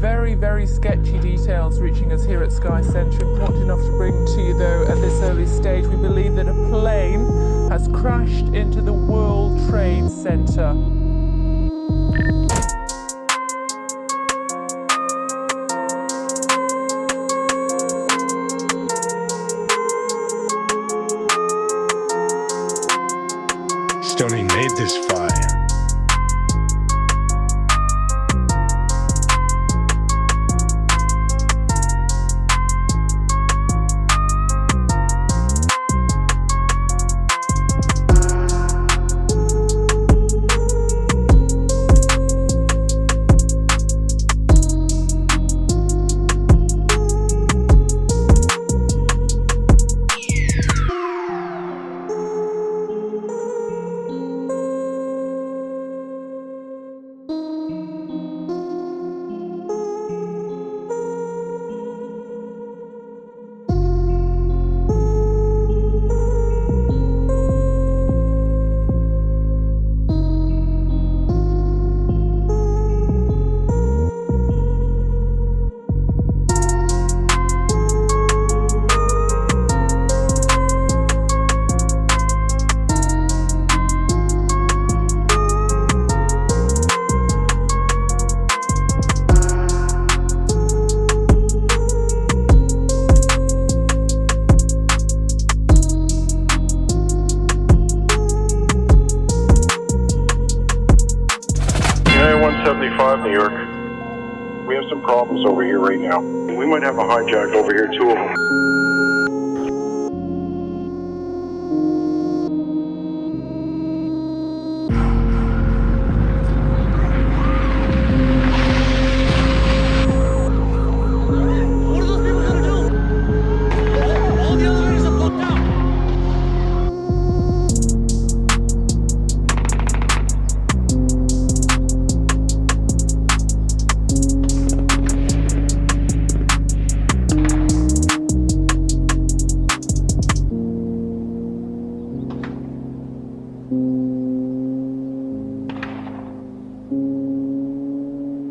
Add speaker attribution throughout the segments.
Speaker 1: very, very sketchy details reaching us here at Sky Centre. Important enough to bring to you, though, at this early stage. We believe that a plane has crashed into the World Trade Center.
Speaker 2: Stoney made this fire.
Speaker 3: 175, New York. We have some problems over here right now. We might have a hijack over here, two of them.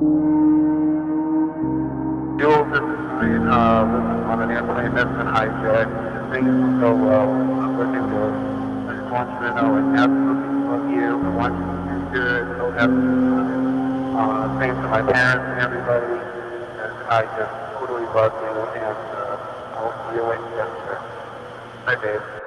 Speaker 4: Jules, this is Brian, uh, this is on an airplane that's been hijacked. Things go well. I'm looking good. I just want you to know I absolutely love you. I want you to do good. To uh, thanks to my parents and everybody. And I just totally love you and, uh, I'll see you later. Bye, babe.